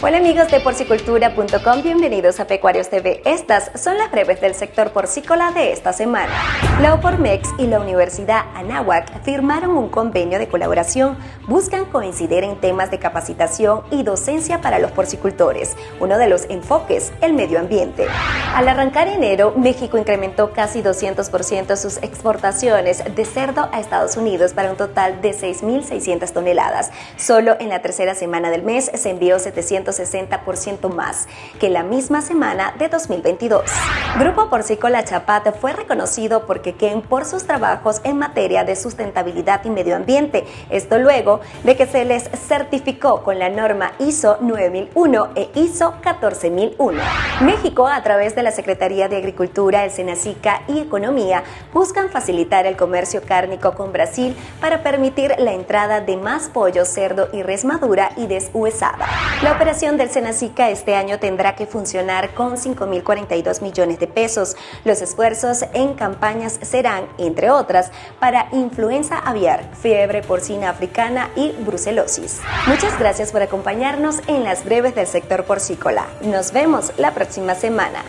Hola amigos de porcicultura.com, bienvenidos a Pecuarios TV. Estas son las breves del sector porcícola de esta semana. La Opormex y la Universidad Anáhuac firmaron un convenio de colaboración. Buscan coincidir en temas de capacitación y docencia para los porcicultores. Uno de los enfoques, el medio ambiente. Al arrancar enero, México incrementó casi 200% sus exportaciones de cerdo a Estados Unidos para un total de 6.600 toneladas. Solo en la tercera semana del mes se envió 700 60% más que la misma semana de 2022. Grupo Porcícola Chapat fue reconocido por Quequén por sus trabajos en materia de sustentabilidad y medio ambiente. Esto luego de que se les certificó con la norma ISO 9001 e ISO 14001. México, a través de la Secretaría de Agricultura, el Senacica y Economía, buscan facilitar el comercio cárnico con Brasil para permitir la entrada de más pollo, cerdo y res madura y deshuesada. La operación del Senacica este año tendrá que funcionar con 5.042 millones de pesos. Los esfuerzos en campañas serán, entre otras, para influenza aviar, fiebre porcina africana y brucelosis. Muchas gracias por acompañarnos en las breves del sector porcícola. Nos vemos la próxima semana.